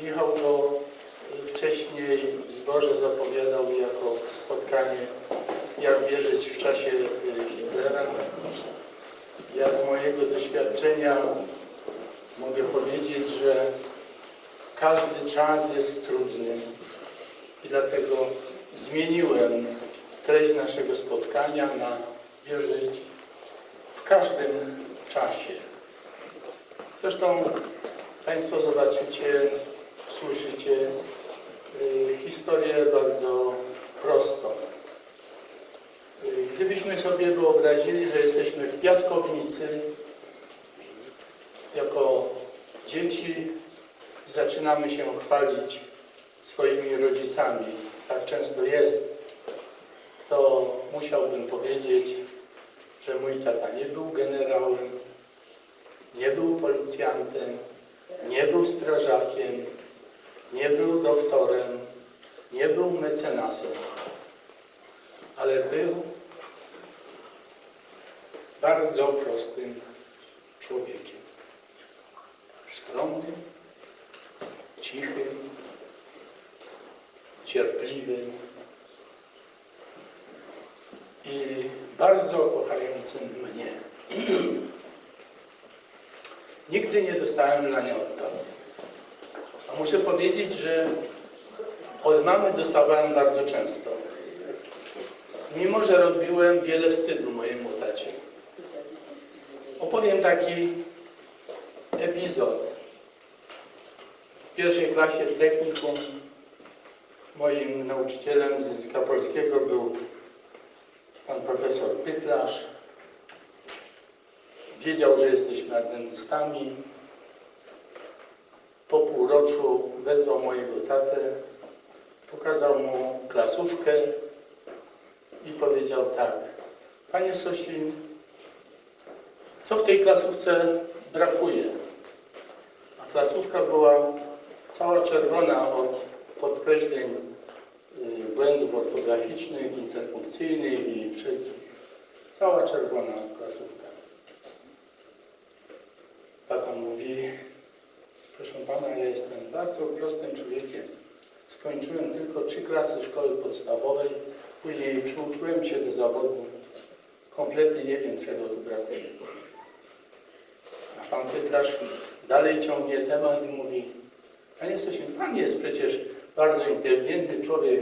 Michał go wcześniej w zborze zapowiadał jako spotkanie jak wierzyć w czasie y, Hitlera. Ja z mojego doświadczenia mogę powiedzieć, że każdy czas jest trudny i dlatego zmieniłem treść naszego spotkania na wierzyć w każdym czasie. Zresztą Państwo zobaczycie, słyszycie y, historię bardzo prostą. Y, Gdybyśmy sobie wyobrazili, że jesteśmy w piaskownicy jako dzieci, zaczynamy się chwalić swoimi rodzicami. Tak często jest. To musiałbym powiedzieć, że mój tata nie był generałem, nie był policjantem, nie był strażakiem, nie był doktorem, nie był mecenasem, ale był bardzo prostym człowiekiem. Skromnym, cichym, cierpliwym i bardzo kochającym mnie. Nigdy nie dostałem laniota. A muszę powiedzieć, że od mamy dostawałem bardzo często. Mimo, że robiłem wiele wstydu mojemu tacie. Opowiem taki epizod. W pierwszej klasie technikum moim nauczycielem z języka polskiego był pan profesor Pytlarz. Wiedział, że jesteśmy adwentystami. Po półroczu wezwał mojego tatę, pokazał mu klasówkę i powiedział tak. Panie Sosin, co w tej klasówce brakuje? A klasówka była cała czerwona od podkreśleń y, błędów ortograficznych, interpunkcyjnych i wszelkich. Cała czerwona klasówka. Tata mówi, proszę pana, ja jestem bardzo prostym człowiekiem. Skończyłem tylko trzy klasy szkoły podstawowej, później przyuczyłem się do zawodu. Kompletnie nie wiem, czego tu brakuje. A pan Pytlarz dalej ciągnie temat i mówi, panie Stasiu, pan jest przecież bardzo inteligentny człowiek,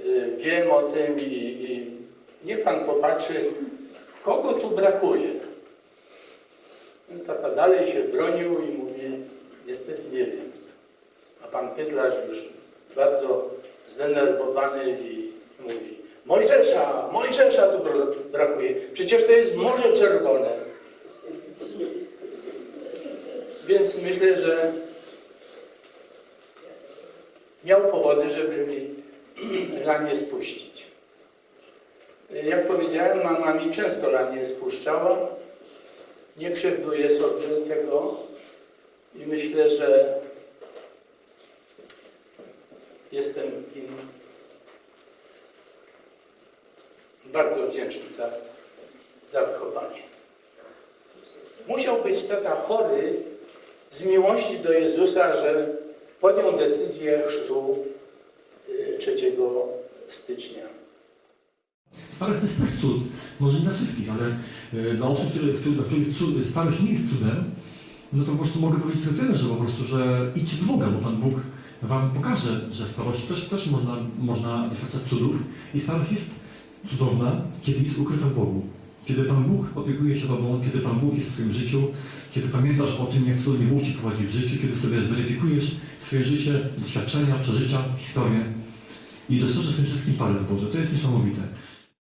y, wiem o tym i, i niech pan popatrzy, w kogo tu brakuje. Tata dalej się bronił i mówi, niestety nie wiem. A pan Pydlarz już bardzo zdenerwowany i mówi, Mojżesza, Mojżesza tu bra- brakuje, przecież to jest Morze Czerwone. Więc myślę, że miał powody, żeby mi lanie spuścić. Jak powiedziałem, mama mi często lanie spuszczała. Nie krzywduję sobie tego i myślę, że jestem im bardzo wdzięczny za, za wychowanie. Musiał być tata chory z miłości do Jezusa, że podjął decyzję chrztu y, 3 stycznia. Starość to jest też cud. Może nie dla wszystkich, ale e, dla osób, które, dla których starość nie jest cudem, no to po prostu mogę powiedzieć sobie tyle, że po prostu, że idźcie do Boga, bo Pan Bóg Wam pokaże, że starość też, też można, można doświadczać cudów i starość jest cudowna, kiedy jest ukryta w Bogu. Kiedy Pan Bóg opiekuje się Tobą, kiedy Pan Bóg jest w Twoim życiu, kiedy pamiętasz o tym, jak cudownie Bóg Ci prowadzi w życiu, kiedy sobie zweryfikujesz swoje życie, doświadczenia, przeżycia, historię i dostrzeżesz w tym wszystkim palec Boże. To jest niesamowite.